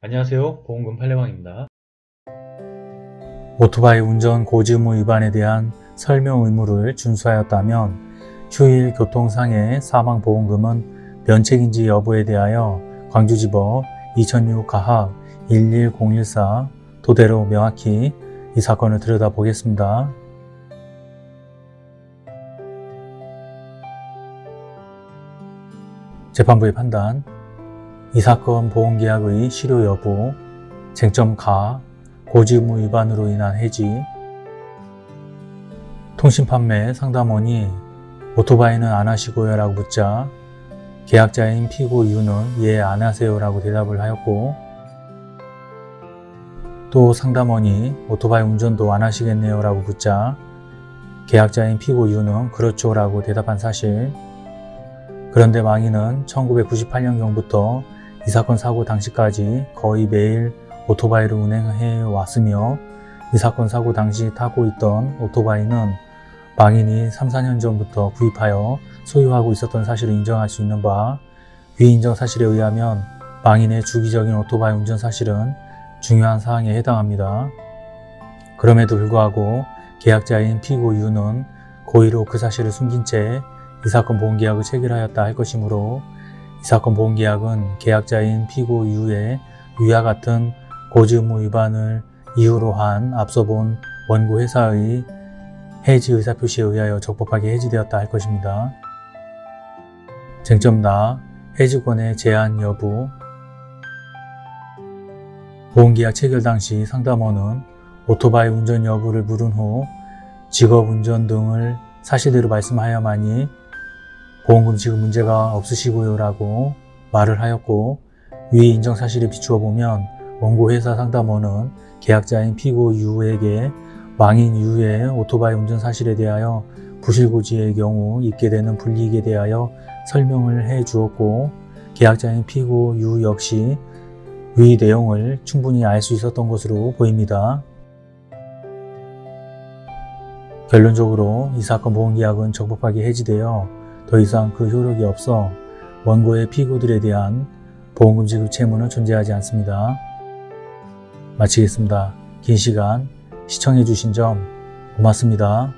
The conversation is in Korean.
안녕하세요. 보험금 팔례방입니다. 오토바이 운전 고지의무 위반에 대한 설명 의무를 준수하였다면 휴일 교통상해 사망보험금은 면책인지 여부에 대하여 광주지법 2006 가합 11014 토대로 명확히 이 사건을 들여다보겠습니다. 재판부의 판단 이 사건 보험계약의 실효 여부 쟁점 가 고지의무 위반으로 인한 해지 통신 판매 상담원이 오토바이는 안 하시고요 라고 묻자 계약자인 피고 이유는 예 안 하세요 라고 대답을 하였고 또 상담원이 오토바이 운전도 안 하시겠네요 라고 묻자 계약자인 피고 이유는 그렇죠 라고 대답한 사실. 그런데 망인은 1998년경부터 이 사건 사고 당시까지 거의 매일 오토바이를 운행해 왔으며 이 사건 사고 당시 타고 있던 오토바이는 망인이 3, 4년 전부터 구입하여 소유하고 있었던 사실을 인정할 수 있는 바 위 인정 사실에 의하면 망인의 주기적인 오토바이 운전 사실은 중요한 사항에 해당합니다. 그럼에도 불구하고 계약자인 피고 유는 고의로 그 사실을 숨긴 채 이 사건 보험계약을 체결하였다 할 것이므로 이 사건 보험계약은 계약자인 피고 유의 위와 같은 고지의무 위반을 이유로 한 앞서 본 원고 회사의 해지 의사표시에 의하여 적법하게 해지되었다 할 것입니다. 쟁점 나 해지권의 제한 여부 보험계약 체결 당시 상담원은 오토바이 운전 여부를 물은 후 직업 운전 등을 사실대로 말씀하여만이 보험금 지급 문제가 없으시고요 라고 말을 하였고 위 인정 사실에 비추어 보면 원고 회사 상담원은 계약자인 피고 유에게 망인 유의 오토바이 운전 사실에 대하여 부실고지의 경우 있게 되는 불이익에 대하여 설명을 해 주었고 계약자인 피고 유 역시 위 내용을 충분히 알 수 있었던 것으로 보입니다. 결론적으로 이 사건 보험계약은 적법하게 해지되어 더 이상 그 효력이 없어 원고의 피고들에 대한 보험금 지급 채무는 존재하지 않습니다. 마치겠습니다. 긴 시간 시청해주신 점 고맙습니다.